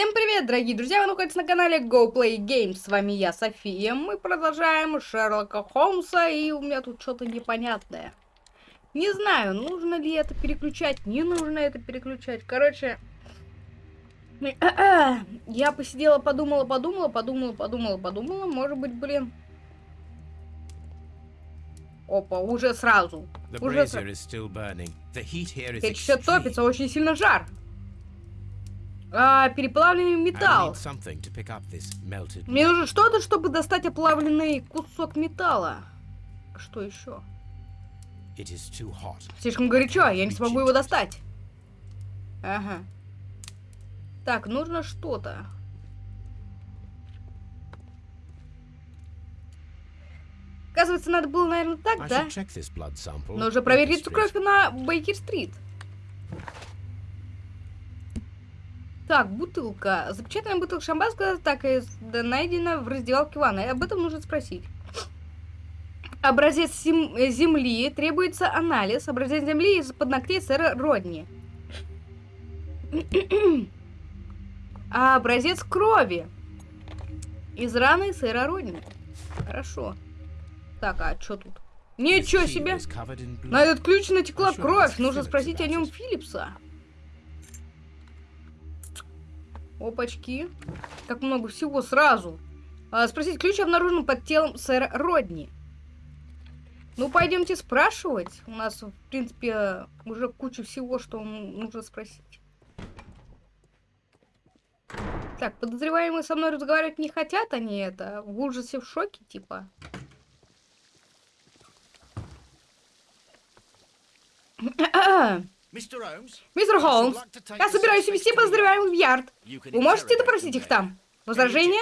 Всем привет, дорогие друзья! Вы находитесь на канале Go Play Games. С вами я, София. Мы продолжаем Шерлока Холмса, и у меня тут что-то непонятное. Не знаю, нужно ли это переключать, не нужно это переключать. Короче, я посидела, подумала, подумала, подумала, подумала, подумала. Может быть, блин... Опа, уже сразу. Уже сразу. Печь все топится, очень сильно жар. А, переплавленный металл. Мне нужно что-то, чтобы достать оплавленный кусок металла. Что еще? Слишком горячо, я не смогу его достать. Ага. Так, нужно что-то. Оказывается, надо было, наверное, так, да? Нужно проверить кровь на Бейкер-стрит. Так, бутылка. Запечатанная бутылка шампанского так и найдена в раздевалке ванны. Об этом нужно спросить. Образец земли. Требуется анализ. Образец земли из-под ногтей сэра Родни. а образец крови. Из раны сэра Родни. Хорошо. Так, а что тут? Ничего себе! На этот ключ натекла кровь. Нужно спросить о нем Филлипса. Опачки. Как много всего сразу. А, спросить, ключ обнаружен под телом сэра Родни. Ну, пойдемте спрашивать. У нас, в принципе, уже куча всего, что нужно спросить. Так, подозреваемые со мной разговаривать не хотят они это. В ужасе, в шоке, типа. Мистер Холмс, я собираюсь вести подозреваемых в Ярд. Вы можете допросить их там? Возражения?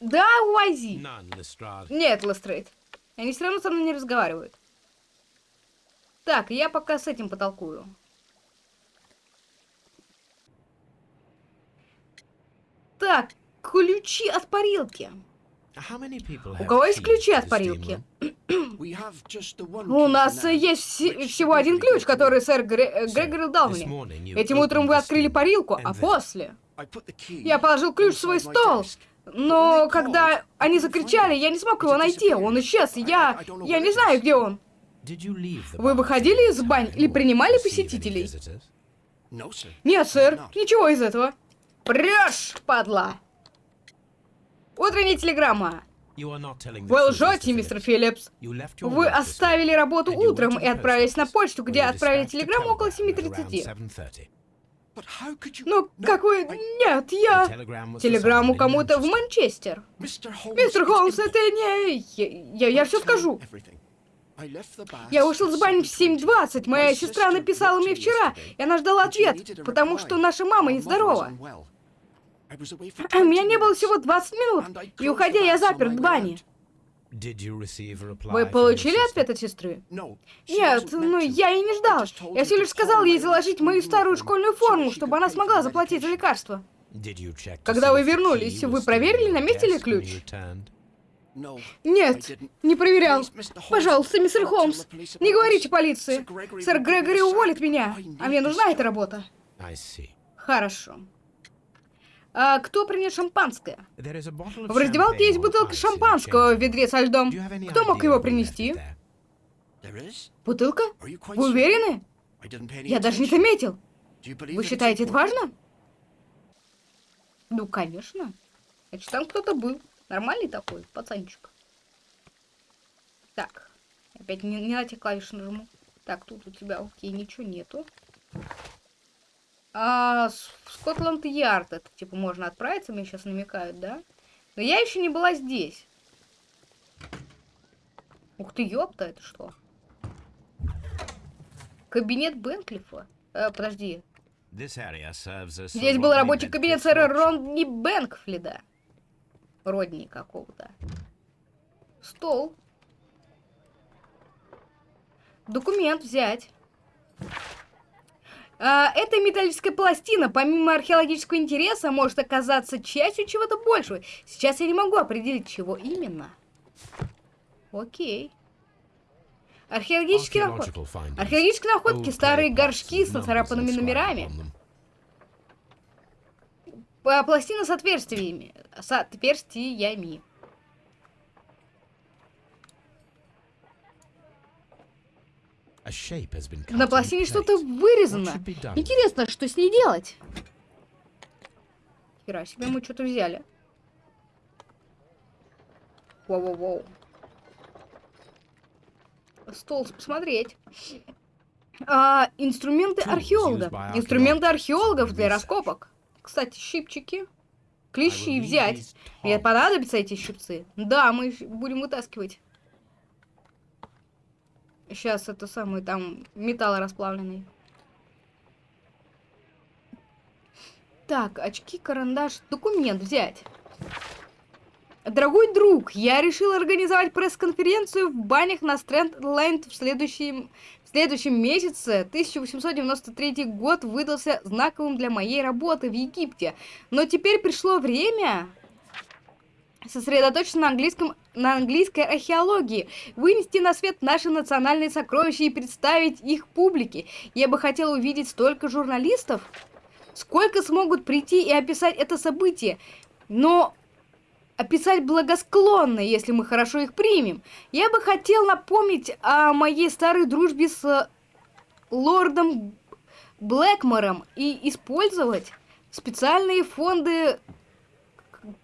Да, Уайзи. Нет, Лестрейд. Они все равно со мной не разговаривают. Так, я пока с этим потолкую. Так, ключи от парилки. У кого есть ключи от парилки? У нас есть всего один ключ, который сэр Гре Грегори дал мне. Этим утром вы открыли парилку, а после... Я положил ключ в свой стол, но когда они закричали, я не смог его найти. Он исчез, я... я не знаю, где он. Вы выходили из бань или принимали посетителей? Нет, сэр, ничего из этого. Прешь, падла! Утренняя телеграмма. Вы лжете, мистер Филлипс. Вы оставили работу утром и отправились на почту, где отправили телеграмму около 7.30. Ну, какой... Нет, я... Телеграмму кому-то в Манчестер. Мистер Холмс, это не... Я, я, я все скажу. Я ушел с бани в 7.20. Моя сестра написала мне вчера, и она ждала ответ, потому что наша мама нездорова. У меня не было всего 20 минут, и уходя я заперт в бане. Вы получили ответ от сестры? Нет, ну я и не ждал. Я всего лишь сказал ей заложить мою старую школьную форму, чтобы она смогла заплатить за лекарство. Когда вы вернулись, вы проверили, на месте ли ключ? Нет, не проверял. Пожалуйста, мистер Холмс, не говорите полиции. Сэр Грегори уволит меня, а мне нужна эта работа. Хорошо. А, кто принес шампанское? В раздевалке есть бутылка шампанского в ведре со льдом. Кто мог его принести? Бутылка? Вы уверены? Я даже не заметил. Вы считаете это важно? Ну, конечно. Значит, там кто-то был. Нормальный такой, пацанчик. Так. Опять не, не на те клавиши нажму. Так, тут у тебя, окей, ничего нету. А, в Скотланд-Ярд это, типа, можно отправиться, мне сейчас намекают, да? Но я еще не была здесь. Ух ты, ёпта, это что? Кабинет Бенклифа? Э, подожди. Здесь был рабочий кабинет сэра Ронни Бенкфлида. Родни какого-то. Стол. Документ взять. А, эта металлическая пластина, помимо археологического интереса, может оказаться частью чего-то большего. Сейчас я не могу определить, чего именно. Окей. Археологические находки. Археологические находки, старые горшки с нацарапанными номерами. Пластина с отверстиями. С отверстиями. На пластине что-то вырезано. Интересно, что с ней делать? Хера себе, мы что-то взяли. Воу-воу-воу. Стол посмотреть. А, инструменты археолога. Инструменты археологов для раскопок. Кстати, щипчики. Клещи взять. Мне понадобятся эти щипцы. Да, мы будем вытаскивать. Сейчас это самый там металл расплавленный. Так, очки, карандаш, документ взять. Дорогой друг, я решил организовать пресс-конференцию в банях на Стрэндленд в следующем, в следующем месяце. 1893 год выдался знаковым для моей работы в Египте. Но теперь пришло время сосредоточиться на, английском, на английской археологии, вынести на свет наши национальные сокровища и представить их публике. Я бы хотел увидеть столько журналистов, сколько смогут прийти и описать это событие. Но описать благосклонно, если мы хорошо их примем. Я бы хотел напомнить о моей старой дружбе с лордом Блэкмором и использовать специальные фонды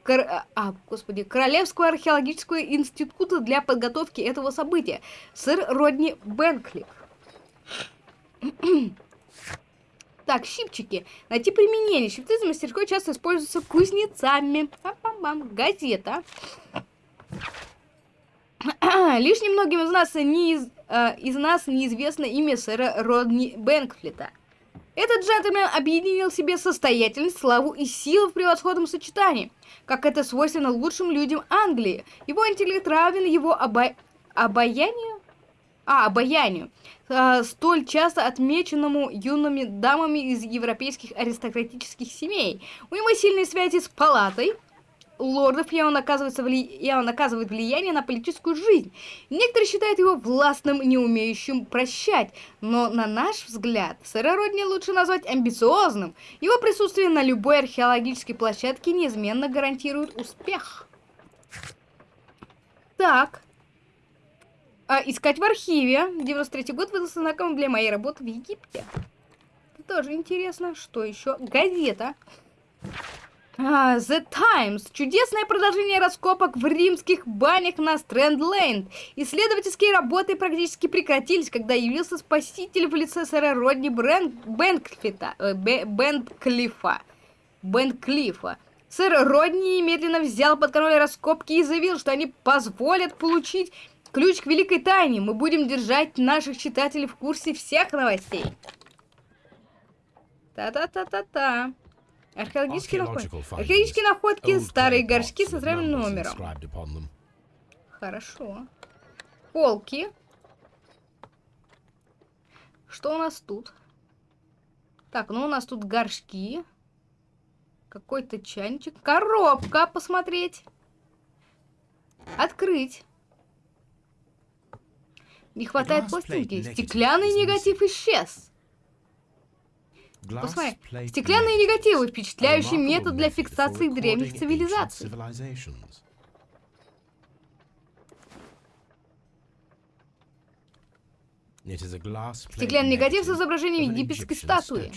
Кор... а, господи, Королевского археологического института для подготовки этого события. Сэр Родни Бенклик. Так, щипчики. Найти применение. Щипцы за мастерской часто используются кузнецами. Пам -пам -пам. Газета. Лишь немногим из нас, не из, э, из нас неизвестно имя сэра Родни Бенкфлита. Этот джентльмен объединил себе состоятельность, славу и силу в превосходном сочетании, как это свойственно лучшим людям Англии. Его интеллект равен его обо... обаянию? А, обаянию э, столь часто отмеченному юными дамами из европейских аристократических семей. У него сильные связи с палатой лордов, он, оказывается вли... он оказывает влияние на политическую жизнь. Некоторые считают его властным, не умеющим прощать, но на наш взгляд, сэра Родни лучше назвать амбициозным. Его присутствие на любой археологической площадке неизменно гарантирует успех. Так, а, искать в архиве. 93 год выдался знаком для моей работы в Египте. Тоже интересно. Что еще? Газета. А, The Times. Чудесное продолжение раскопок в римских банях на Стрэнд-Лейн. Исследовательские работы практически прекратились, когда явился спаситель в лице сэра Родни. Бенклифа. Э, Бенклифа. Бенклифа. Сэр Родни немедленно взял под контроль раскопки и заявил, что они позволят получить Ключ к великой тайне. Мы будем держать наших читателей в курсе всех новостей. Та-та-та-та-та. Археологические находки. Археологические находки, старые горшки с центральным номером. Хорошо. Полки. Что у нас тут? Так, ну у нас тут горшки. Какой-то чайничек. Коробка, посмотреть. Открыть. Не хватает пластинки. Стеклянный негатив исчез. Посмотри, стеклянные негативы – впечатляющий метод для фиксации древних цивилизаций. Стеклянный негатив с изображением египетской статуи.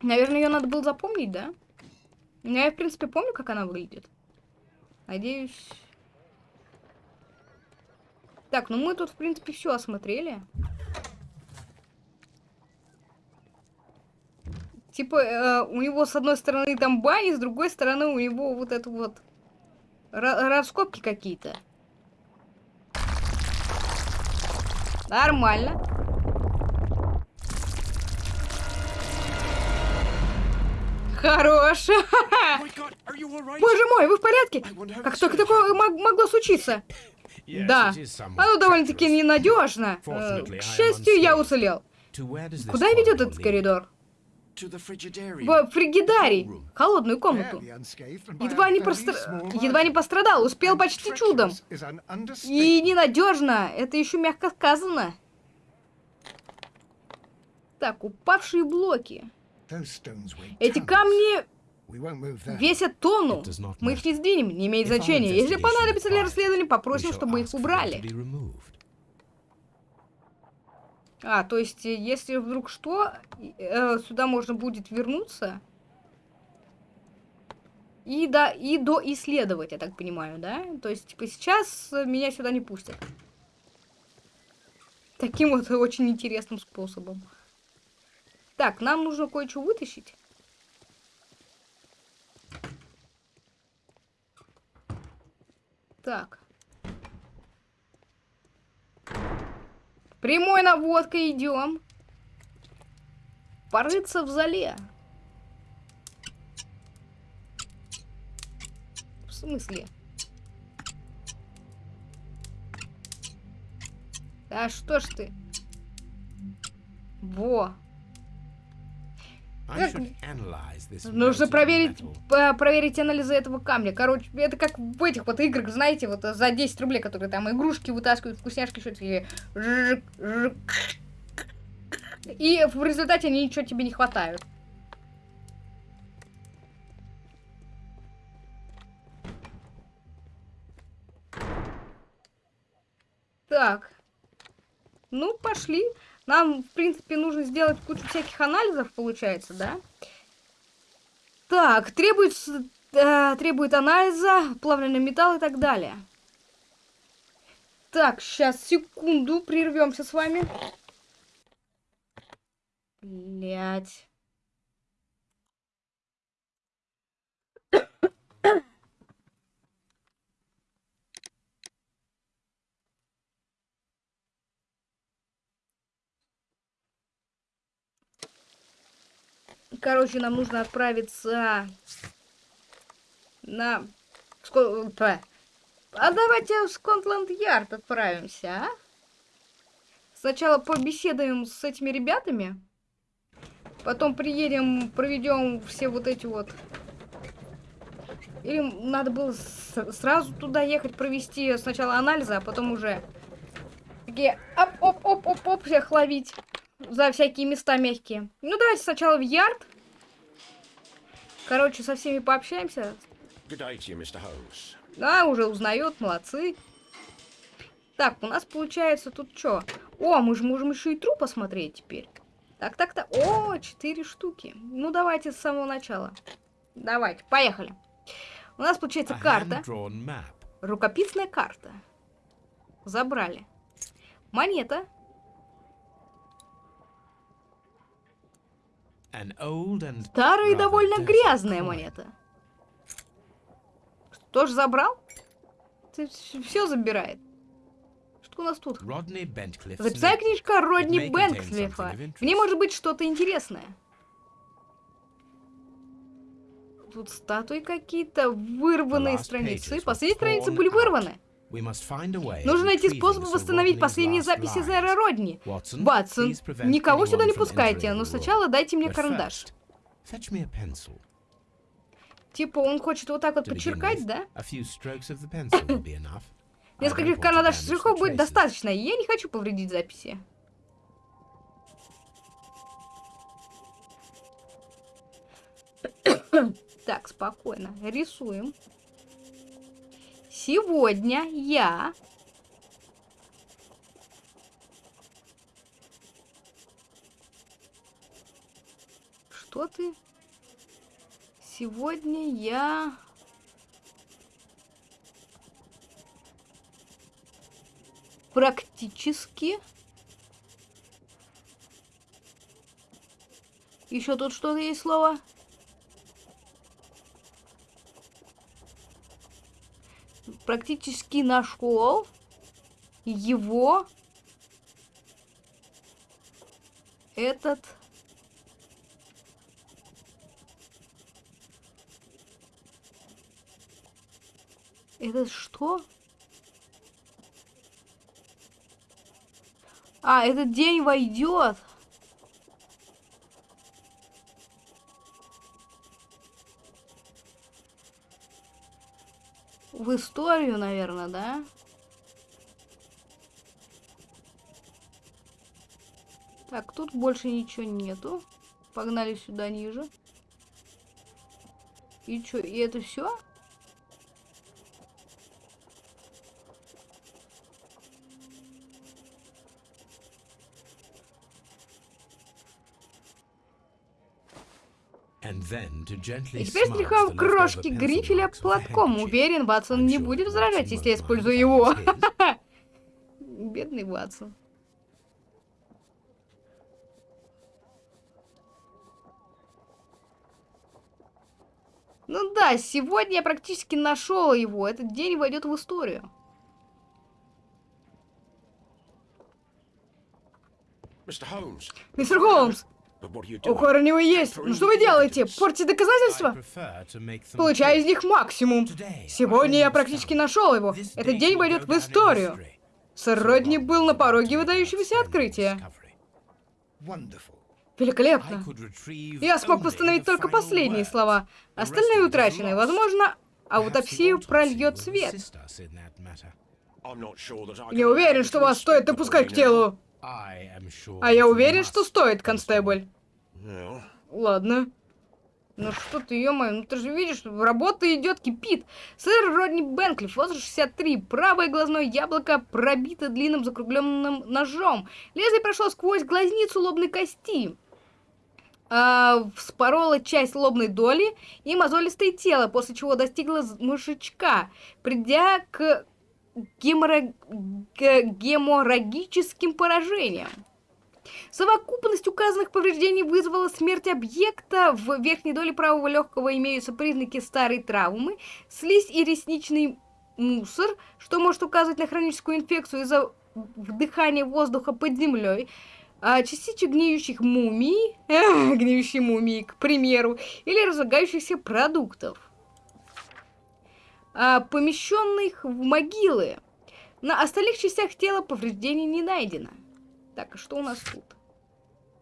Наверное, ее надо было запомнить, да? Я, в принципе, помню, как она выглядит. Надеюсь... Так, ну мы тут, в принципе, все осмотрели. Типа, э, у него с одной стороны там бани, с другой стороны у него вот это вот... Раскопки какие-то. Нормально. Хорош! Боже мой, вы в порядке? Как только такое могло случиться? Да, оно довольно-таки ненадежно. Э, к счастью, я уцелел. Куда ведет этот коридор? в фригидарий, холодную комнату. Едва не, простр... Едва не пострадал, успел почти чудом. И ненадежно, это еще мягко сказано. Так, упавшие блоки. Эти камни весят тонну. Мы их не сдвинем, не имеет значения. Если понадобится для расследования, попросим, чтобы их убрали. А, то есть, э, если вдруг что, э, сюда можно будет вернуться и, да, и доисследовать, я так понимаю, да? То есть, типа, сейчас меня сюда не пустят. Таким вот очень интересным способом. Так, нам нужно кое-что вытащить. Так. Прямой наводкой идем. Порыться в зале. В смысле? Да что ж ты? Во. Нужно проверить, проверить анализы этого камня. Короче, это как в этих вот играх, знаете, вот за 10 рублей, которые там игрушки вытаскивают, вкусняшки, что-то. И в результате они ничего тебе не хватают. Так. Ну, пошли. Нам, в принципе, нужно сделать кучу всяких анализов, получается, да? Так, требуется, э, требует анализа, плавленый металл и так далее. Так, сейчас, секунду, прервемся с вами. Блять. Короче, нам нужно отправиться на... А давайте в Скотланд-Ярд отправимся, а? Сначала побеседуем с этими ребятами. Потом приедем, проведем все вот эти вот... Или надо было сразу туда ехать, провести сначала анализы, а потом уже... Такие оп-оп-оп-оп-оп всех ловить за всякие места мягкие. Ну, давайте сначала в ярд. Короче, со всеми пообщаемся. Да, уже узнает, молодцы. Так, у нас получается тут что? О, мы же можем еще и труп посмотреть теперь. Так, так, так. О, четыре штуки. Ну, давайте с самого начала. Давайте, поехали. У нас получается карта. Рукописная карта. Забрали. Монета. Старая и довольно грязная монета. Тоже забрал? Ты все забирает. Что у нас тут? Записная книжка Родни Бенклифа. В ней может быть что-то интересное. Тут статуи какие-то, вырванные страницы. Последние страницы были вырваны. Нужно найти способ восстановить последние записи Зера Родни. Батсон, никого сюда не пускайте, но сначала дайте мне карандаш. Типа он хочет вот так вот подчеркать, да? Нескольких карандашных штрихов будет достаточно, и я не хочу повредить записи. так, спокойно. Рисуем. Сегодня я... Что ты? Сегодня я... Практически... Еще тут что-то есть слово? Практически нашел его этот Это что? А, этот день войдет. В историю, наверное, да? Так, тут больше ничего нету. Погнали сюда ниже. И что, и это все? И теперь стряхнем крошки грифеля платком. Уверен, Ватсон не будет возражать, если я использую его. Бедный Ватсон. Ну да, сегодня я практически нашел его. Этот день войдет в историю. Мистер Холмс, у Хорнева есть. Ну что вы делаете? Портите доказательства? Получаю из них максимум. Сегодня я практически нашел его. Этот день войдет в историю. Сэр Родни был на пороге выдающегося открытия. Великолепно. Я смог восстановить только последние слова. Остальные утрачены. Возможно, аутопсию прольет свет. Я уверен, что вас стоит допускать к телу. А я уверен, что стоит, констебль. Ладно. Ну что ты, ё ну ты же видишь, работа идет, кипит. Сэр Родни Бенклиф, возраст 63, правое глазное яблоко пробито длинным закругленным ножом. Лезвие прошло сквозь глазницу лобной кости. А, вспорола часть лобной доли и мозолистое тело, после чего достигла мышечка, придя к геморраг... геморрагическим поражениям. Совокупность указанных повреждений вызвала смерть объекта. В верхней доле правого легкого имеются признаки старой травмы, слизь и ресничный мусор, что может указывать на хроническую инфекцию из-за вдыхания воздуха под землей, а, частичек гниющих мумий, э, гниющей мумии, к примеру, или разлагающихся продуктов помещенных в могилы. На остальных частях тела повреждений не найдено. Так, а что у нас тут?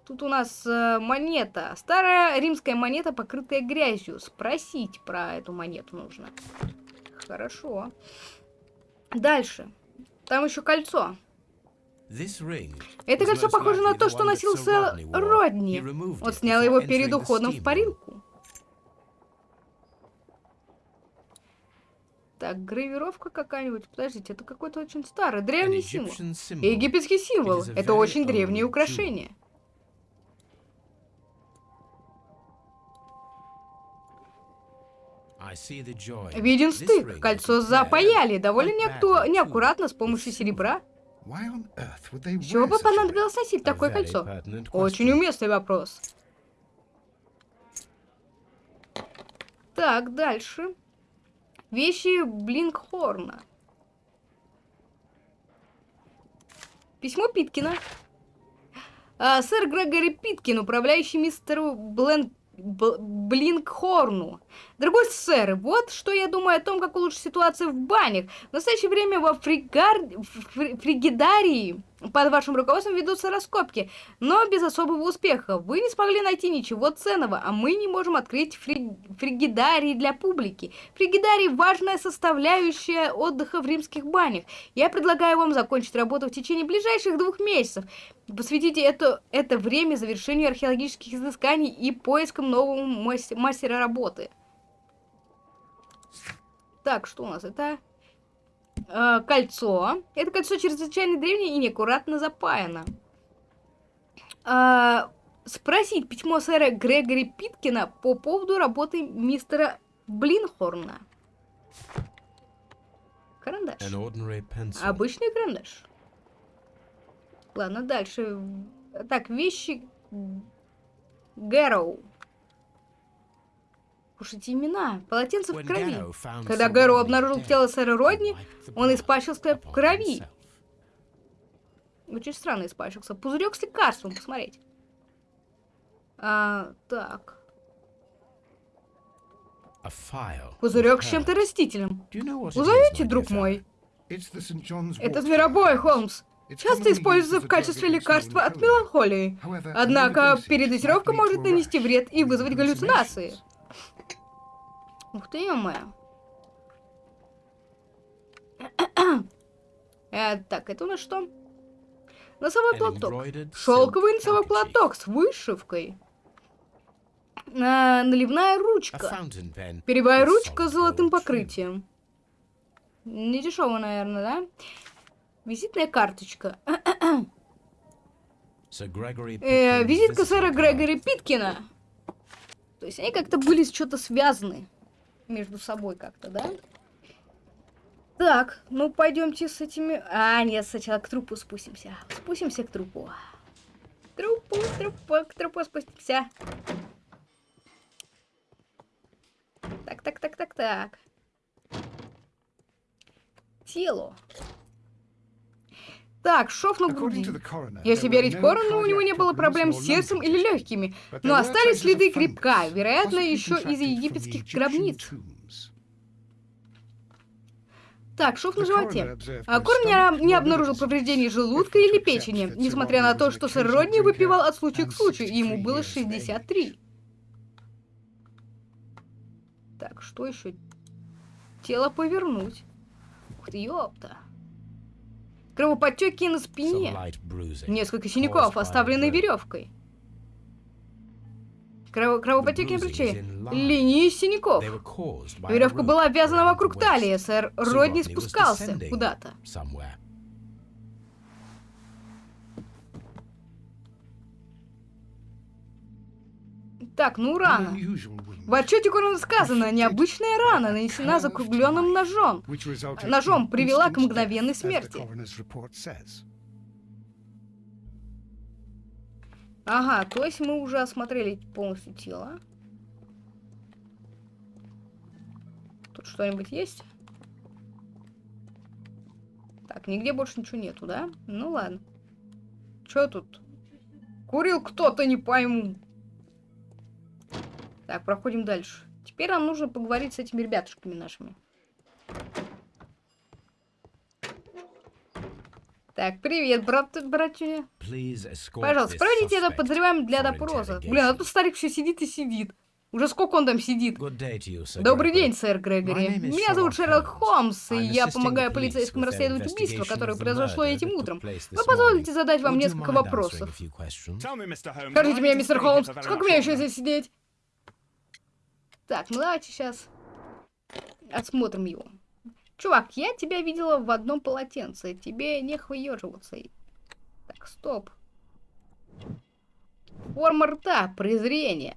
Тут у нас э, монета. Старая римская монета, покрытая грязью. Спросить про эту монету нужно. Хорошо. Дальше. Там еще кольцо. Это кольцо похоже на то, что носил сэр Родни. Он снял его перед уходом в парилку. Так, гравировка какая-нибудь. Подождите, это какой-то очень старый, древний символ. Египетский символ. Это очень древнее украшение. Виден стык. Кольцо запаяли. Довольно неакту... неаккуратно с помощью серебра. Чего бы понадобилось носить такое кольцо? Очень уместный вопрос. Так, дальше. Вещи Блинкхорна. Письмо Питкина. А, сэр Грегори Питкин, управляющий мистеру Блен... Блинкхорну. Дорогой сэр, вот что я думаю о том, как улучшить ситуацию в банях. В настоящее время во фригар... фригидарии под вашим руководством ведутся раскопки, но без особого успеха. Вы не смогли найти ничего ценного, а мы не можем открыть фри... фригидарии для публики. Фригидарий – важная составляющая отдыха в римских банях. Я предлагаю вам закончить работу в течение ближайших двух месяцев. Посвятите это, это время завершению археологических изысканий и поискам нового мастера работы. Так, что у нас? Это э, кольцо. Это кольцо чрезвычайно древнее и неаккуратно запаяно. Э, спросить письмо сэра Грегори Питкина по поводу работы мистера Блинхорна. Карандаш. Обычный карандаш. Ладно, дальше. Так, вещи Гэроу. Слушайте, имена. Полотенце в крови. Когда Гэроу обнаружил тело сэра Родни, он испачкался в крови. Очень странно испачкался. Пузырек с лекарством, посмотреть. А, так. Пузырек с чем-то растительным. Узовите, друг мой. Это зверобой, Холмс. Часто используется в качестве лекарства от меланхолии. Однако передозировка может нанести вред и вызвать галлюцинации. Ух ты, ё Э, так, это у нас что? Носовой платок. Шелковый носовой платок с вышивкой. А, наливная ручка. Перевая ручка с золотым покрытием. Не дешево, наверное, да? Визитная карточка. э, визитка сэра Грегори Питкина. То есть они как-то были что-то связаны между собой как-то, да? Так, ну пойдемте с этими... А, нет, сначала к трупу спустимся. Спустимся к трупу. К трупу, трупу, к трупу спустимся. Так, так, так, так, так. Тело. Так, шов на груди. Если верить Корону, у него не было проблем с сердцем или легкими, но остались следы крепка, вероятно, еще из египетских гробниц. Так, шов на животе. А Корн не, не обнаружил повреждений желудка или печени, несмотря на то, что сэр Родни выпивал от случая к случаю, и ему было 63. Так, что еще? Тело повернуть. Ух ты, ёпта. Кровоподтеки на спине. Несколько синяков, оставленные веревкой. Крово кровоподтеки на плече. Линии синяков. Веревка была обвязана вокруг талии. Сэр Родни спускался куда-то. Так, ну рана. В отчете Корона сказано, необычная рана нанесена закругленным ножом. Ножом привела к мгновенной смерти. Ага, то есть мы уже осмотрели полностью тело. Тут что-нибудь есть? Так, нигде больше ничего нету, да? Ну ладно. Что тут? Курил кто-то, не пойму. Так, проходим дальше. Теперь нам нужно поговорить с этими ребятушками нашими. Так, привет, брат, братюня. Пожалуйста, проведите это подозреваемым для допроса. Блин, а тут старик все сидит и сидит. Уже сколько он там сидит? Добрый день, сэр Грегори. Меня зовут Шерлок Холмс, и я помогаю полицейскому расследовать убийство, которое произошло этим утром. Вы позволите задать вам несколько вопросов? Скажите мне, мистер Холмс, сколько мне еще здесь сидеть? Так, ну давайте сейчас осмотрим его. Чувак, я тебя видела в одном полотенце. Тебе не выеживаться. Так, стоп. Форма рта, презрение.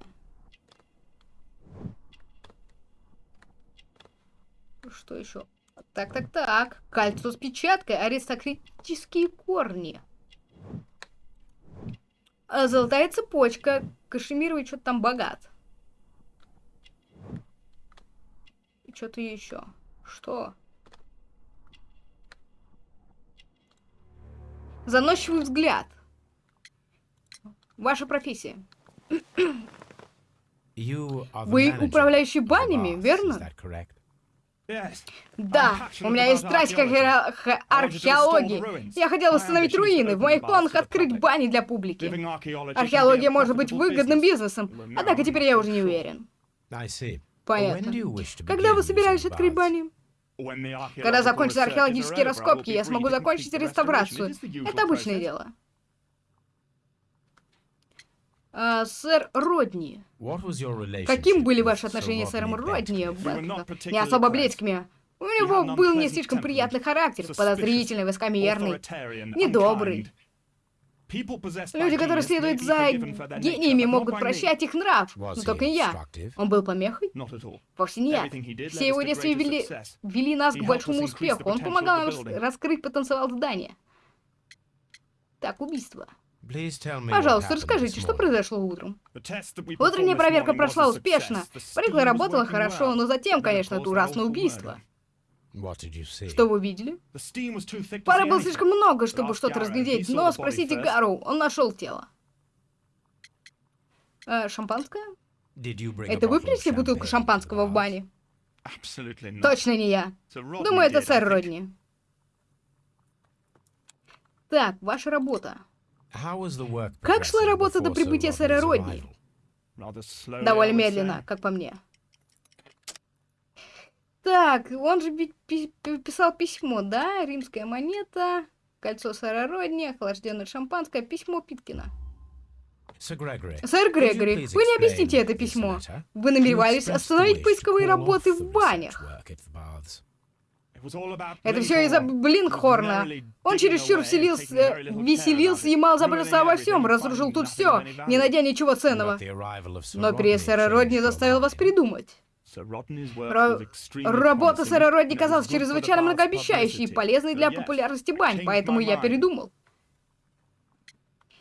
Что еще? Так, так, так. Кольцо с печаткой, аристократические корни. А золотая цепочка. Кашемировый что-то там богат. И что-то еще. Что? Заносчивый взгляд. Ваша профессия. Вы управляющий банями, верно? Да, у меня есть страсть к археологии. Я хотел восстановить руины. В моих планах открыть бани для публики. Археология может быть выгодным бизнесом, однако теперь я уже не уверен. Понятно. Когда вы собирались открыть бани? Когда закончатся археологические раскопки, я смогу закончить реставрацию. Это обычное дело. А, сэр Родни. Каким были ваши отношения с сэром Родни? Не особо близкими. У него был не слишком приятный характер, подозрительный, высокомерный, недобрый. Люди, которые следуют за гениями, могут прощать их нрав, но только не я. Он был помехой? Вовсе нет. Все его действия вели, вели нас к большому успеху. Он помогал нам раскрыть потенциал здания. Так, убийство. Пожалуйста, расскажите, что произошло утром? Утренняя проверка прошла успешно. Парикла работала хорошо, но затем, конечно, это ужасное убийство. Что вы видели? Пара было слишком много, чтобы что-то разглядеть, но спросите Гару, он нашел тело. Э, шампанское? Это вы принесли бутылку шампанского в бане? Точно не я. Думаю, это сэр Родни. Так, ваша работа. Как шла работа до прибытия сэра Родни? Довольно медленно, как по мне. Так, он же писал письмо, да? Римская монета, кольцо сэра Родни, охлажденное шампанское, письмо Питкина. Сэр Грегори, вы не объясните это письмо. Вы намеревались остановить поисковые работы в банях. Это все из-за Блинхорна. Он чересчур вселился, веселился и мало заботился обо всем, разрушил тут все, не найдя ничего ценного. Но приезд сэра Родни заставил вас придумать. Ра работа сэра Родни казалась чрезвычайно многообещающей и полезной для популярности бань, поэтому я передумал.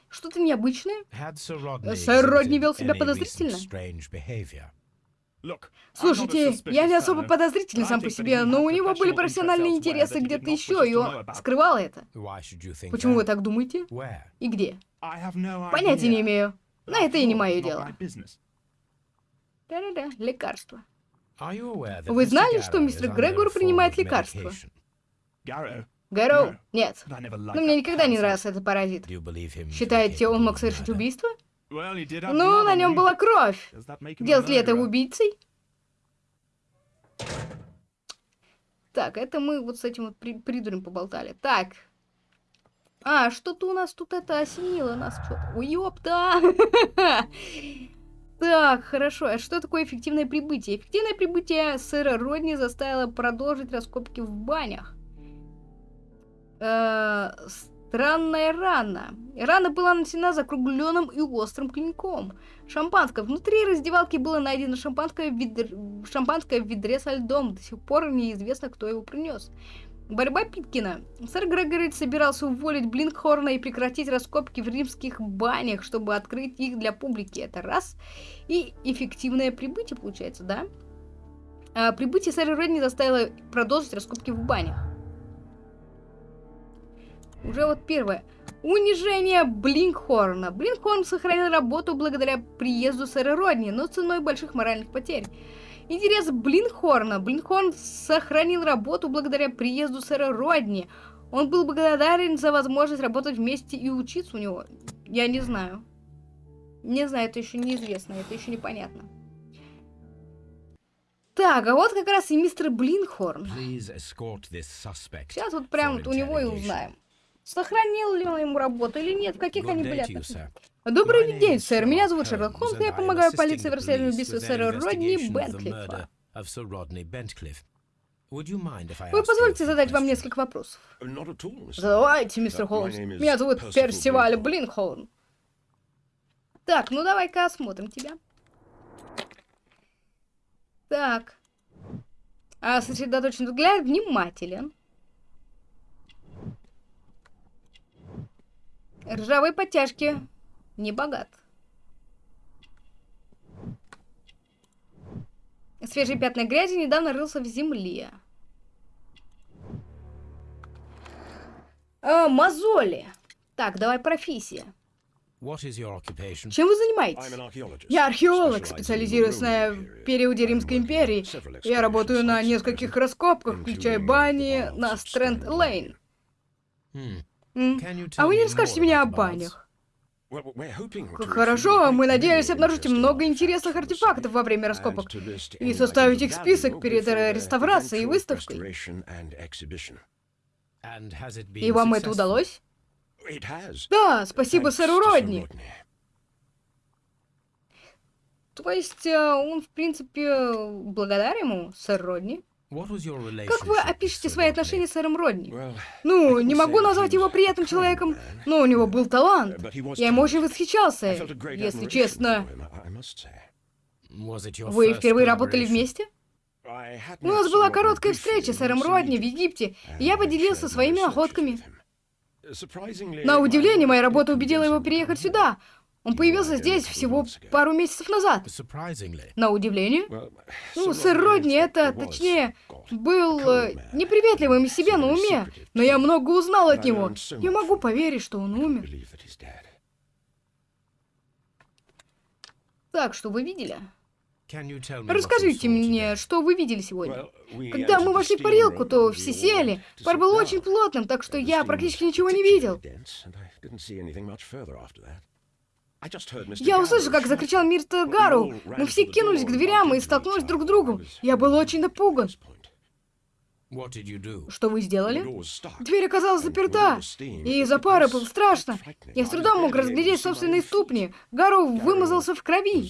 Что-то необычное? Сэр Родни вел себя подозрительно. Слушайте, я не особо подозрительный сам по себе, но у него были профессиональные интересы где-то еще, и он скрывал это. Почему вы так думаете? И где? Понятия не имею. Но это и не мое дело. Да-да-да, лекарства. Вы знали, что мистер Грегор принимает лекарства? Гарроу? Нет. Но мне никогда не нравился этот паразит. Считаете, он мог совершить убийство? Ну, на нем была кровь. Делать ли это убийцей? Так, это мы вот с этим вот при придурем поболтали. Так. А, что-то у нас тут это осенило нас что-то. Уёпта! Так, хорошо. А что такое эффективное прибытие? Эффективное прибытие сэра Родни заставило продолжить раскопки в банях. Э -э Странная рана. Рана была нанесена закругленным и острым клинком. Шампанское. Внутри раздевалки было найдено шампанское в, ведр... шампанское в ведре со льдом. До сих пор неизвестно, кто его принес. Борьба Питкина. Сэр Грегори собирался уволить Блинкхорна и прекратить раскопки в римских банях, чтобы открыть их для публики. Это раз. И эффективное прибытие, получается, да? А прибытие сэра Редни заставило продолжить раскопки в банях. Уже вот первое. Унижение Блинкхорна. Блинкхорн сохранил работу благодаря приезду сэра Родни, но ценой больших моральных потерь. Интерес Блинхорна. Блинхорн сохранил работу благодаря приезду сэра Родни. Он был благодарен за возможность работать вместе и учиться у него. Я не знаю. Не знаю, это еще неизвестно, это еще непонятно. Так, а вот как раз и мистер Блинхорн. Сейчас вот прям вот у него и узнаем. Сохранил ли он ему работу или нет, в каких они были отношениях. Добрый день, сэр. Меня зовут Шерлок Холмс, я помогаю полиции в расследовании убийства сэра Родни Бентклифа. Вы позвольте задать вам несколько вопросов? Задавайте, мистер Холмс. Меня зовут Персиваль Блинхолм. Так, ну давай-ка осмотрим тебя. Так. А сосредоточен взгляд внимателен. Ржавые подтяжки. Не богат. Свежие пятна грязи недавно рылся в земле. А, мозоли. Так, давай профессия. Чем вы занимаетесь? Я археолог, специализируюсь на периоде Римской империи. Я работаю на нескольких раскопках, включая бани на Стрэнд-Лейн. А вы не расскажете мне о банях? Хорошо, мы надеялись обнаружить много интересных артефактов во время раскопок и составить их список перед реставрацией и выставкой. И вам это удалось? Да, спасибо сэру Родни. То есть э, он, в принципе, благодарен ему, сэр Родни? Как вы опишете свои отношения с сэром Родни? Ну, не могу назвать его приятным человеком, но у него был талант. Я ему очень восхищался, если честно. Вы впервые работали вместе? У нас была короткая встреча с сэром Родни в Египте, и я поделился своими находками. На удивление, моя работа убедила его переехать сюда. Он появился здесь всего пару месяцев назад. На удивление. Ну, сэр Родни это, точнее, был э, неприветливым из себя на уме, но я много узнал от него. Я могу поверить, что он умер. Так, что вы видели? Расскажите мне, что вы видели сегодня? Когда мы вошли в парилку, то все сели. Пар был очень плотным, так что я практически ничего не видел. Я услышал, как закричал мистер Гару. Мы все кинулись к дверям и столкнулись друг с другом. Я был очень напуган. Что вы сделали? Дверь оказалась заперта, и из-за пары было страшно. Я с трудом мог разглядеть собственные ступни. Гару вымазался в крови.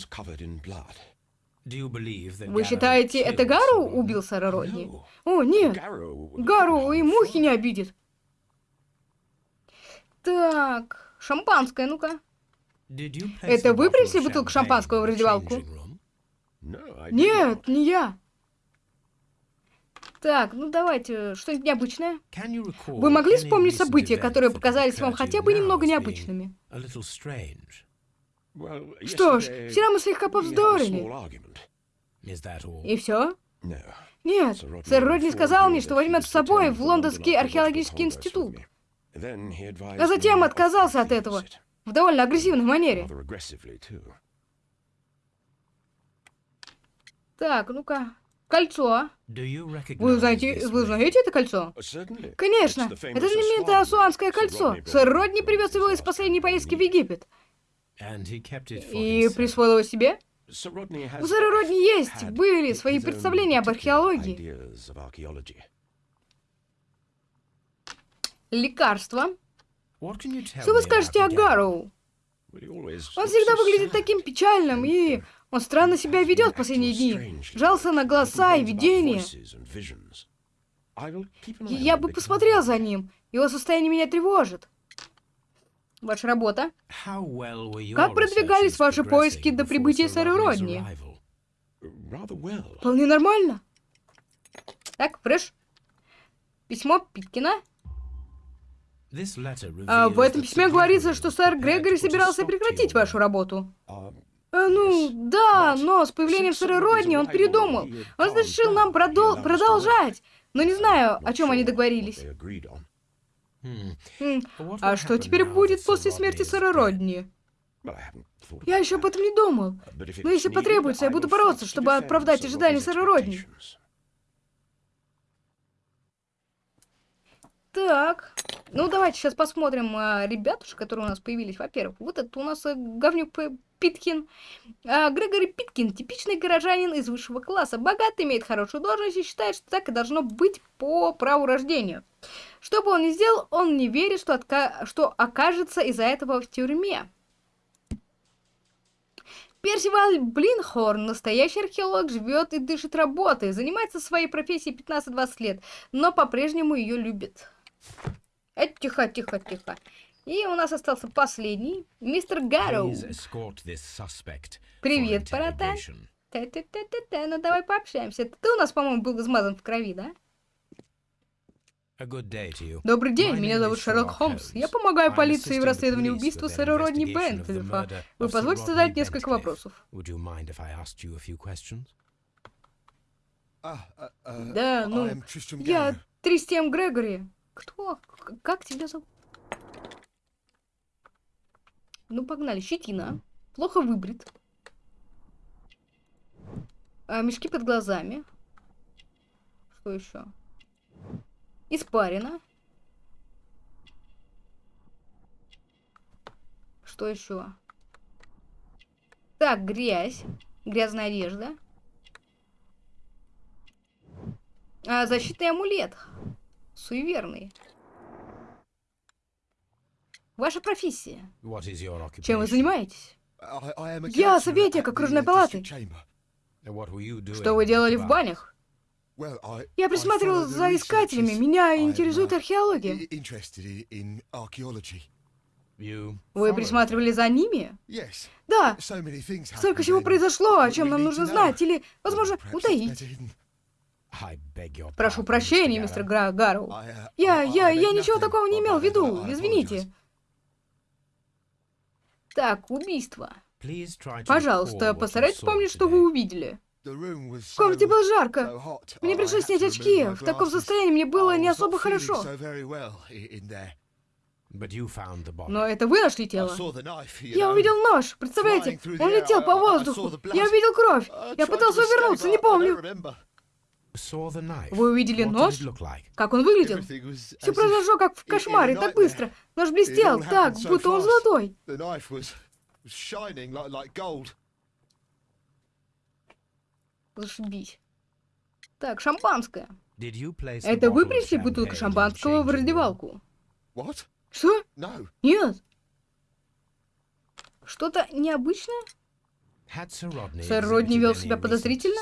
Вы считаете, это Гару убил сэра Родни? О, нет. Гару и мухи не обидит. Так, шампанское, ну-ка. Это вы принесли бутылку шампанского в раздевалку? Нет, не я. Так, ну давайте, что-нибудь необычное. Вы могли вспомнить события, которые показались вам хотя бы немного необычными? Что ж, вчера мы слегка повздорили. И все? Нет, сэр Родни сказал мне, что возьмет с собой в Лондонский археологический институт. А затем отказался от этого в довольно агрессивной манере. Так, ну-ка. Кольцо. Вы знаете, вы знаете это кольцо? Конечно. Это знаменитое Асуанское кольцо. Сэр Родни привез его из последней поездки в Египет. И присвоил его себе? У сэра Родни есть, были свои представления об археологии. Лекарство. Что вы скажете о Гарроу? Он всегда выглядит таким печальным, и он странно себя ведет в последние дни. Жался на голоса и видения. Я бы посмотрел за ним. Его состояние меня тревожит. Ваша работа? Как продвигались ваши поиски до прибытия сэра Родни? Вполне нормально. Так, Фреш. Письмо Питкина. А, в этом письме говорится, что сэр Грегори собирался прекратить вашу работу. А, ну, да, но с появлением сэра Родни он передумал. Он решил нам продол продолжать. Но не знаю, о чем они договорились. Хм. А что теперь будет после смерти сэра Родни? Я еще об этом не думал. Но если потребуется, я буду бороться, чтобы оправдать ожидания сэра Родни. Так, ну давайте сейчас посмотрим а, ребятушек, которые у нас появились. Во-первых, вот это у нас а, говнюк Питкин. А, Грегори Питкин, типичный горожанин из высшего класса. Богат, имеет хорошую должность и считает, что так и должно быть по праву рождения. Что бы он ни сделал, он не верит, что, отка... что окажется из-за этого в тюрьме. Персиваль Блинхорн, настоящий археолог, живет и дышит работой, занимается своей профессией 15-20 лет, но по-прежнему ее любит. Это тихо, тихо, тихо. И у нас остался последний, мистер Гарроу. Привет, парата. Та-та-та-та-та, ну давай пообщаемся. Ты у нас, по-моему, был измазан в крови, да? Добрый день, меня зовут Шерлок Холмс. Я помогаю полиции в расследовании убийства сэра Родни Бентлифа. Вы позвольте задать несколько вопросов? Ah, uh, uh, да, ну, я Тристиан Грегори. Кто? Как тебя зовут? Ну, погнали. Щетина. Плохо выбрит. А, мешки под глазами. Что еще? Испарина. Что еще? Так, грязь. Грязная одежда. А, защитный амулет. Суеверный. Ваша профессия. Чем вы занимаетесь? Я советник окружной палаты. Что вы делали в банях? Я присматривал за искателями. Меня интересует археология. Вы присматривали за ними? Да. Столько всего произошло, о чем нам нужно знать, или, возможно, утаить. Прошу прощения, мистер Гра Гарроу. Я, я, я ничего такого не имел в виду, извините. Так, убийство. Пожалуйста, постарайтесь вспомнить, что вы увидели. В комнате было жарко. Мне пришлось снять очки. В таком состоянии мне было не особо хорошо. Но это вы нашли тело? Я увидел нож, представляете? Он летел по воздуху. Я увидел кровь. Я пытался увернуться, не помню. Вы увидели нож? Как он выглядел? Все произошло как в кошмаре, так быстро. Нож блестел так, будто он золотой. Зашибись. Так, шампанское. Это вы принесли бутылку шампанского в раздевалку? Что? Нет. Что-то необычное? Сэр Родни вел себя подозрительно?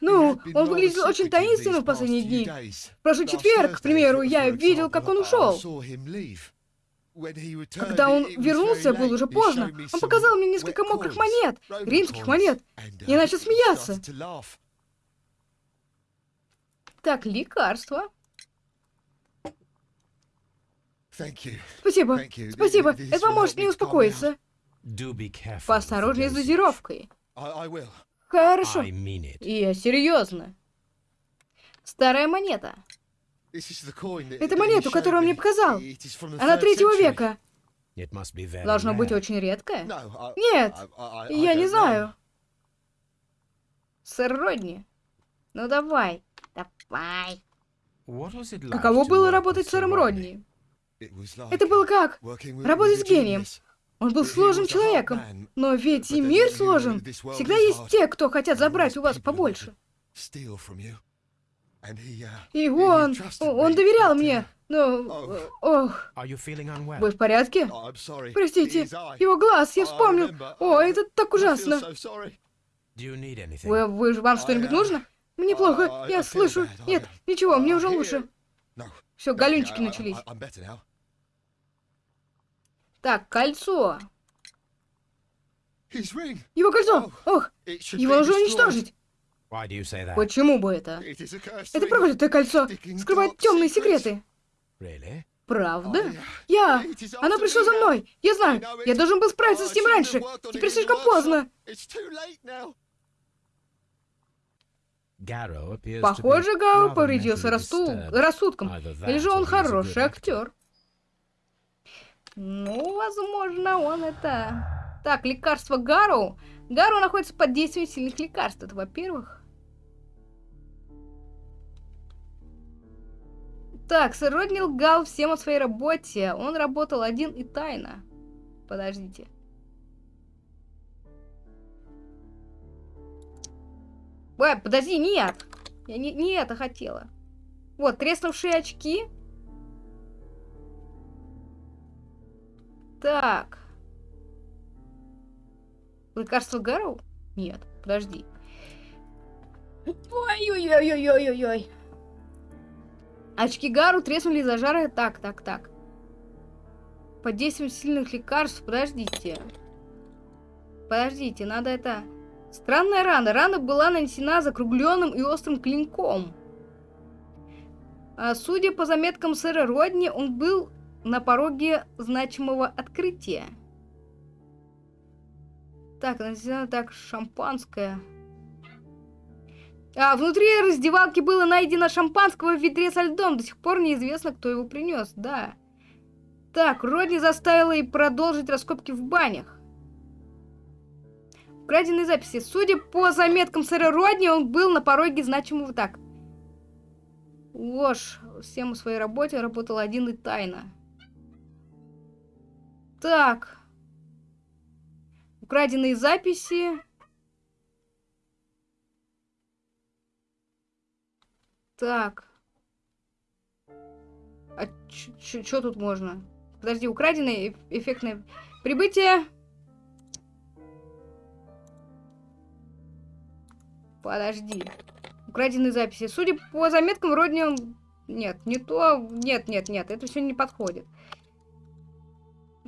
Ну, он выглядел очень таинственным в последние дни. В прошлый четверг, к примеру, я видел, как он ушел. Когда он вернулся, было уже поздно. Он показал мне несколько мокрых монет, римских монет. Я начал смеяться. Так, лекарство. Спасибо. Спасибо. Это поможет мне успокоиться. Поосторожнее с дозировкой. Хорошо. Я серьезно. Старая монета. Это монету, которую он мне показал. Она третьего века. Должно быть очень редкая. Нет, я не знаю. Сэр Родни, ну давай, давай. Каково было работать с сэром Родни? Это было как? Работать с гением. Он был сложным человеком, но ведь и мир сложен. Всегда есть те, кто хотят забрать у вас побольше. И он, он доверял мне, но... Ох. Вы в порядке? Простите, его глаз, я вспомнил. О, это так ужасно. Вы, вы, вам что-нибудь нужно? Мне плохо, я слышу. Нет, ничего, мне уже лучше. Все, галюнчики начались. Так, кольцо. Его кольцо! Ох, его нужно уничтожить. Почему бы это? Это проклятое кольцо скрывает темные секреты. Правда? Я! Оно пришло за мной! Я знаю! Я должен был справиться с ним раньше! Теперь слишком поздно! Похоже, Гао повредился рассудком. Или же он хороший актер. Ну, возможно, он это... Так, лекарство Гару. Гару находится под действием сильных лекарств. Это, во-первых. Так, сэр Родни лгал всем о своей работе. Он работал один и тайно. Подождите. Ой, подожди, нет! Я не, не это хотела. Вот, треснувшие очки. Так. Лекарство Гарроу? Нет, подожди. Ой-ой-ой-ой-ой-ой. Очки Гару треснули из-за жара. Так, так, так. Под действием сильных лекарств. Подождите. Подождите, надо это... Странная рана. Рана была нанесена закругленным и острым клинком. А судя по заметкам сэра Родни, он был на пороге значимого открытия. Так, нанесена так шампанское. А, внутри раздевалки было найдено шампанского в ведре со льдом. До сих пор неизвестно, кто его принес. Да. Так, Родни заставила и продолжить раскопки в банях. Украденные записи. Судя по заметкам сэра Родни, он был на пороге значимого так. Ложь. Всем в своей работе работал один и тайно. Так. Украденные записи. Так. А что тут можно? Подожди, украденное эффектное прибытие. Подожди. Украденные записи. Судя по заметкам, вроде. Нет, не то. Нет, нет, нет. Это все не подходит.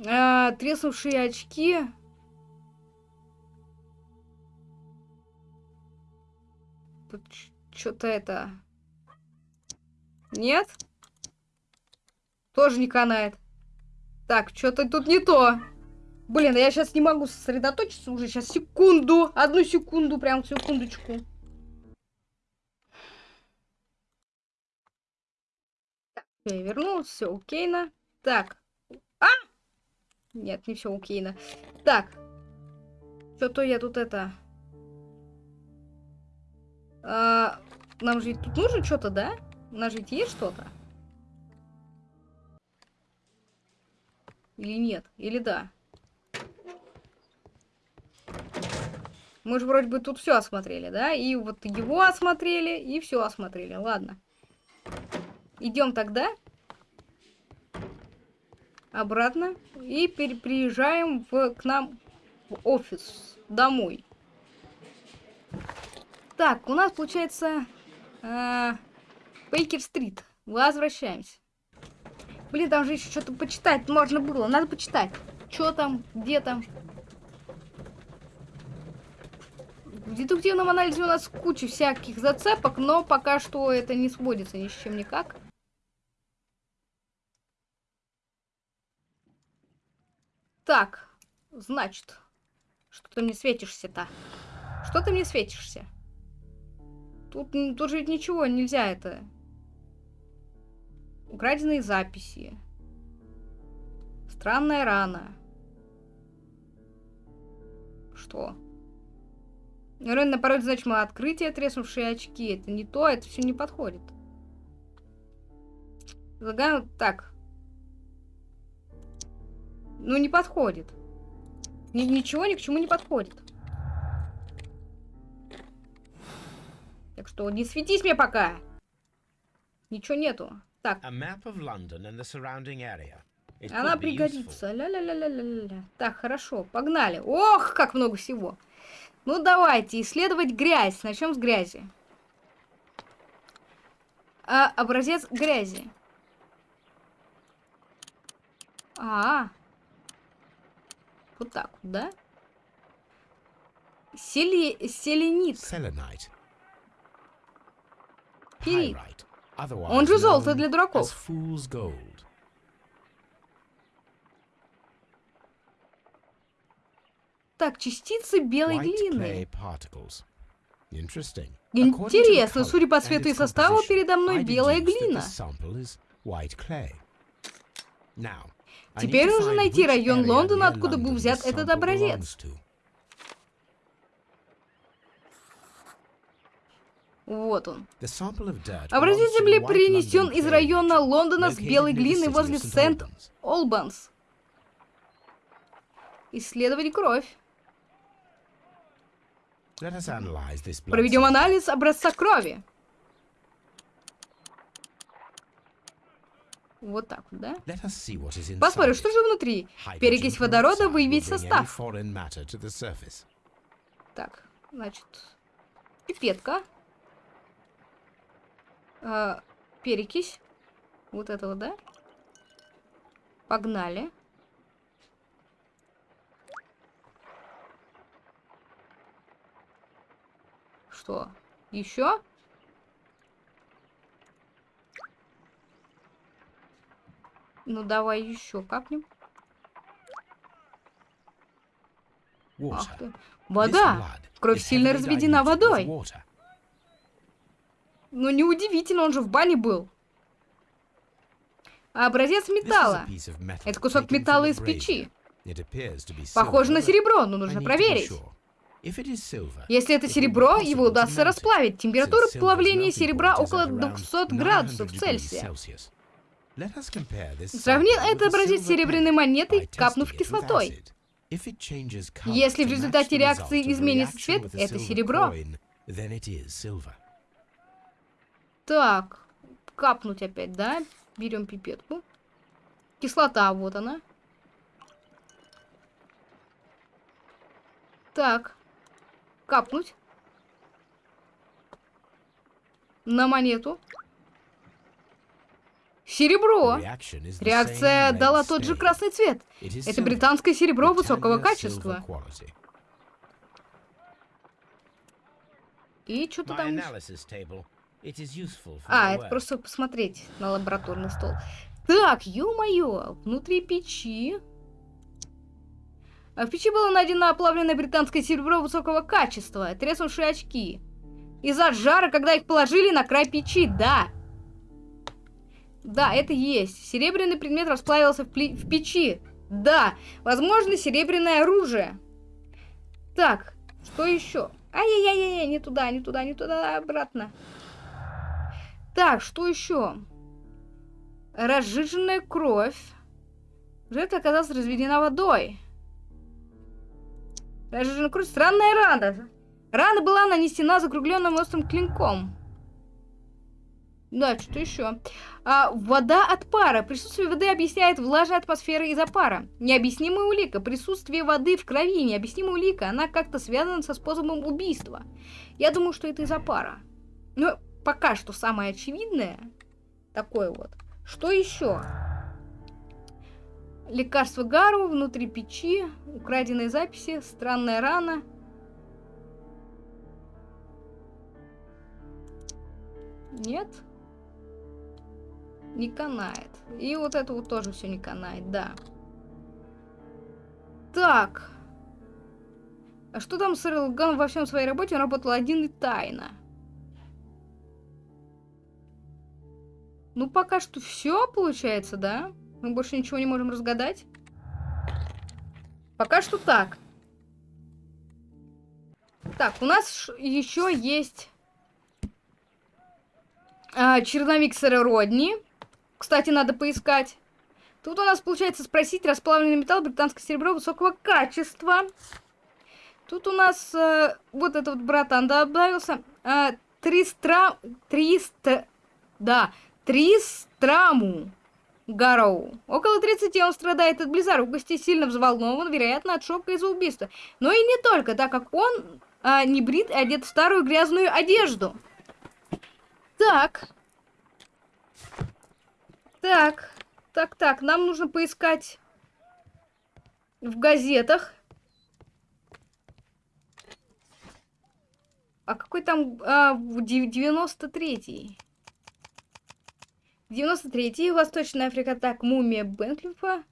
А, треснувшие очки. Тут что-то это... Нет? Тоже не канает. Так, что-то тут не то. Блин, я сейчас не могу сосредоточиться уже. Сейчас секунду. Одну секунду, прям секундочку. Так, я вернулся, окейно. Так. А! Нет, не все окейно. Так. Что-то я тут это... А, нам же тут нужно что-то, да? У нас же есть что-то? Или нет? Или да? Мы же вроде бы тут все осмотрели, да? И вот его осмотрели, и все осмотрели. Ладно. Идем тогда. Обратно. И приезжаем в, к нам в офис. Домой. Так, у нас получается... Э, Бейкер-стрит. Возвращаемся. Блин, там же еще что-то почитать можно было. Надо почитать. Что там, где там. В дедуктивном анализе у нас куча всяких зацепок, но пока что это не сводится ни с чем никак. Так, значит, что ты мне светишься-то? Что ты мне светишься? Тут, тут же ничего нельзя это Украденные записи. Странная рана. Что? Рен на пароль значимо открытие, треснувшие очки. Это не то, это все не подходит. Загану... Так. Ну, не подходит. Ни ничего ни к чему не подходит. Так что не светись мне пока. Ничего нету. Так. Она пригодится. Ля-ля-ля-ля-ля-ля. Так, хорошо, погнали. Ох, как много всего. Ну, давайте исследовать грязь. Начнем с грязи. А, образец грязи. А, -а, а, вот так вот, да? Сели... Селенит. Селенит. Пирит. Он же золото для дураков. Так, частицы белой глины. Интересно, судя по цвету и составу, передо мной белая глина. Теперь нужно найти район Лондона, откуда был взят этот образец. Вот он. Образец земли принесен из района Лондона с белой глины возле Сент-Олбанс. Исследовать кровь. Проведем анализ образца крови. Вот так вот, да? Посмотрим, что же внутри. Перекись водорода, выявить состав. Так, значит, пипетка э, перекись. Вот этого, да? Погнали. Что? Еще? Ну давай еще капнем. Ах ты. Вода! Кровь сильно разведена водой. Ну, неудивительно, он же в бане был. А образец металла. Это кусок металла из печи. Похоже на серебро, но нужно проверить. Если это серебро, его удастся расплавить. Температура плавления серебра около 200 градусов Цельсия. Сравни этот образец серебряной монетой, капнув кислотой. Если в результате реакции изменится цвет, это серебро. Так, капнуть опять, да? Берем пипетку. Кислота, вот она. Так, капнуть. На монету. Серебро. Реакция дала тот же красный цвет. Это британское серебро высокого качества. И что-то там... А, это просто посмотреть на лабораторный стол. Так, ё-моё, внутри печи. А в печи было найдено оплавленное британское серебро высокого качества, треснувшие очки. Из-за жара, когда их положили на край печи, да. Да, это есть. Серебряный предмет расплавился в, в печи. Да, возможно, серебряное оружие. Так, что еще? Ай-яй-яй-яй, не туда, не туда, не туда, обратно. Так, что еще? Разжиженная кровь. Жертва оказалась разведена водой. Разжиженная кровь. Странная рана. Рана была нанесена закругленным острым клинком. Да, что-то еще. А, вода от пара. Присутствие воды объясняет влажная атмосфера из-за пара. Необъяснимая улика. Присутствие воды в крови. Необъяснимая улика. Она как-то связана со способом убийства. Я думаю, что это из-за пара. Но пока что самое очевидное. Такое вот. Что еще? Лекарство Гару внутри печи. Украденные записи. Странная рана. Нет? Не канает. И вот это вот тоже все не канает, да. Так. А что там с Рэлган во всем своей работе? Он работал один и тайно. Ну, пока что все получается, да? Мы больше ничего не можем разгадать. Пока что так. Так, у нас еще есть а, черновик сэра Родни. Кстати, надо поискать. Тут у нас получается спросить расплавленный металл, британское серебро высокого качества. Тут у нас э, вот этот вот братан добавился. Э, тристра... Триста... Да, Тристраму. Гароу. Около 30 он страдает от близорукости, сильно взволнован, вероятно, от шока из-за убийства. Но и не только, так как он а, не брит и одет в старую грязную одежду. Так. Так. Так, так, нам нужно поискать в газетах. А какой там... А, 93-й. 93-й, Восточная Африка, так, мумия Бенклифа.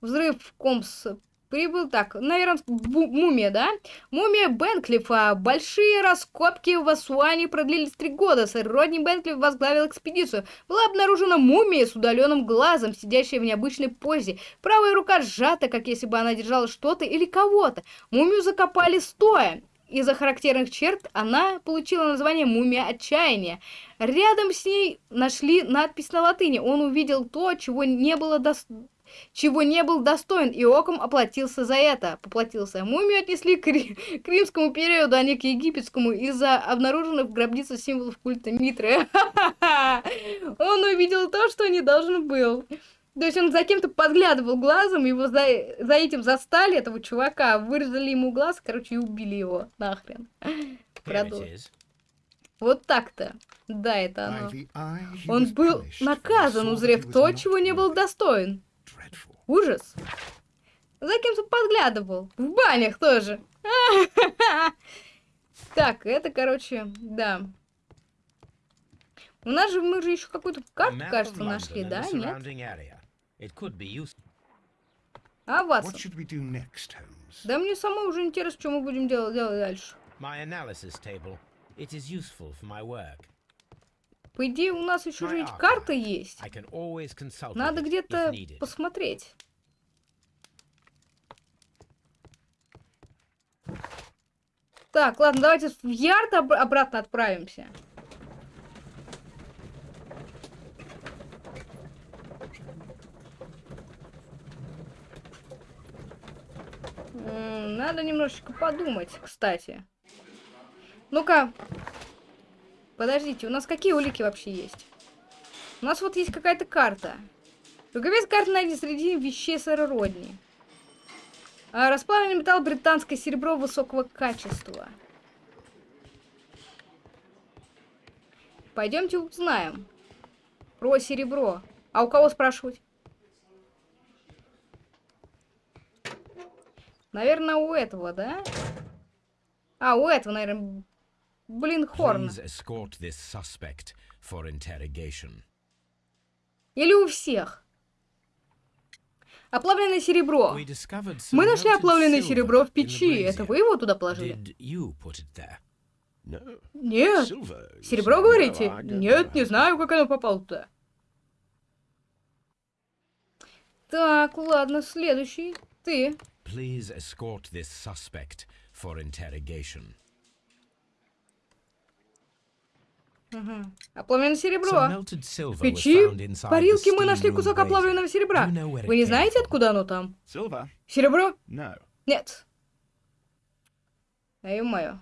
Взрыв в Комс прибыл, так, наверное, мумия, да? Мумия Бенклифа. Большие раскопки в Асуане продлились три года. Сэр Родни Бенклиф возглавил экспедицию. Была обнаружена мумия с удаленным глазом, сидящая в необычной позе. Правая рука сжата, как если бы она держала что-то или кого-то. Мумию закопали стоя. Из-за характерных черт она получила название «Мумия отчаяния». Рядом с ней нашли надпись на латыни. Он увидел то, чего не было доступно чего не был достоин, и оком оплатился за это. Поплатился. Мумию отнесли к, ри к римскому периоду, а не к египетскому, из-за обнаруженных в гробнице символов культа Митры. Он увидел то, что не должен был. То есть он за кем-то подглядывал глазом, его за, за этим застали, этого чувака, вырезали ему глаз, короче, и убили его нахрен. Вот так-то. Да, это оно. Он был наказан, узрев то, чего не был достоин. Ужас. За кем-то подглядывал. В банях тоже. Так, это, короче, да. У нас же, мы же еще какую-то карту, кажется, нашли, да? Нет? А вас? Да мне самой уже интересно, что мы будем делать, делать дальше. По идее, у нас еще же ведь карта есть. Надо где-то посмотреть. Так, ладно, давайте в Ярд об обратно отправимся. Надо немножечко подумать, кстати. Ну-ка, Подождите, у нас какие улики вообще есть? У нас вот есть какая-то карта. Рукавец карты найди среди вещей сэра Родни. А, расплавленный металл британское серебро высокого качества. Пойдемте узнаем. Про серебро. А у кого спрашивать? Наверное, у этого, да? А, у этого, наверное, Блин, Хорн. Или у всех. Оплавленное серебро. Мы нашли оплавленное серебро в печи. Это вы его туда положили? Нет. Серебро, говорите? Нет, не знаю, как оно попало туда. Так, ладно, следующий. Ты. Please escort this suspect for interrogation. Угу. Оплавленное серебро. В печи парилки мы нашли кусок оплавленного серебра. Вы не знаете, откуда оно там? Серебро? Нет. А ё-моё.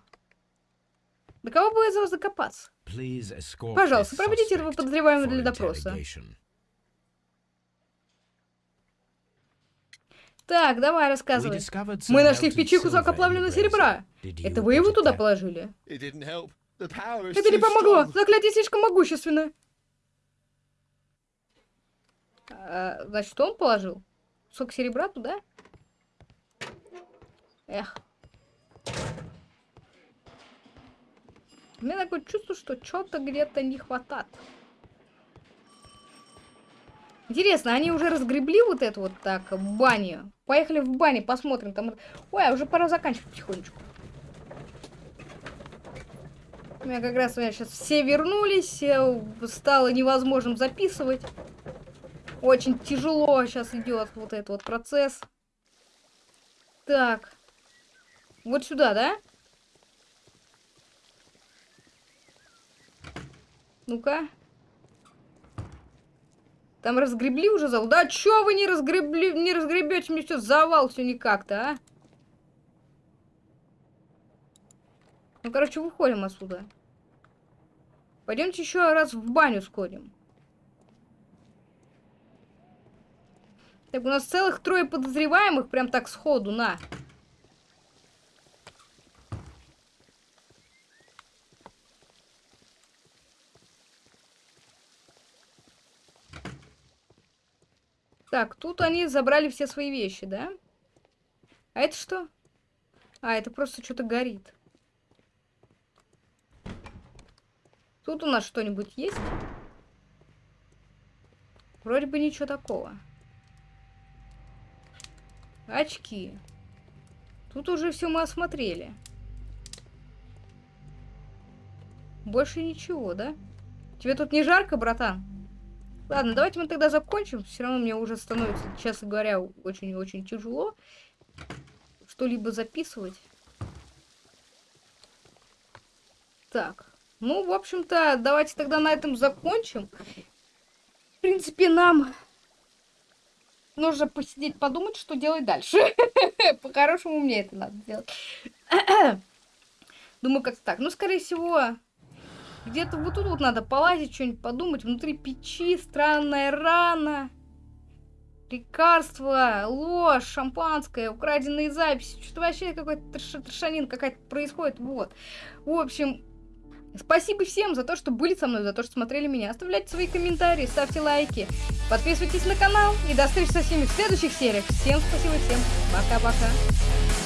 До кого бы этого закопаться? Пожалуйста, проведите этого подозреваемого для допроса. Так, давай, рассказывай. Мы нашли в печи кусок оплавленного серебра. Это вы его туда положили? Это не помогло. Заклятие слишком могущественное. А, значит, что он положил? Кусок серебра туда? Эх. У меня такое чувство, что что-то где-то не хватает. Интересно, они уже разгребли вот эту вот так баню? Поехали в баню, посмотрим. Там... Ой, а уже пора заканчивать потихонечку. У меня как раз у меня сейчас все вернулись, стало невозможным записывать. Очень тяжело сейчас идет вот этот вот процесс. Так. Вот сюда, да? Ну-ка. Там разгребли уже завал? Да чё вы не разгребли, не разгребете мне все завал все никак-то, а? Ну, короче, выходим отсюда. Пойдемте еще раз в баню сходим. Так, у нас целых трое подозреваемых, прям так сходу, на. Так, тут они забрали все свои вещи, да? А это что? А, это просто что-то горит. Тут у нас что-нибудь есть? Вроде бы ничего такого. Очки. Тут уже все мы осмотрели. Больше ничего, да? Тебе тут не жарко, братан? Ладно, давайте мы тогда закончим. Все равно мне уже становится, честно говоря, очень-очень тяжело что-либо записывать. Так. Ну, в общем-то, давайте тогда на этом закончим. В принципе, нам нужно посидеть, подумать, что делать дальше. По-хорошему мне это надо делать. Думаю, как-то так. Ну, скорее всего, где-то вот тут вот надо полазить, что-нибудь подумать. Внутри печи, странная рана. Лекарства, ложь, шампанское, украденные записи. Что-то вообще какой-то трешанин какая-то происходит. Вот. В общем, спасибо всем за то, что были со мной, за то, что смотрели меня. Оставляйте свои комментарии, ставьте лайки. Подписывайтесь на канал. И до встречи со всеми в следующих сериях. Всем спасибо, всем пока-пока.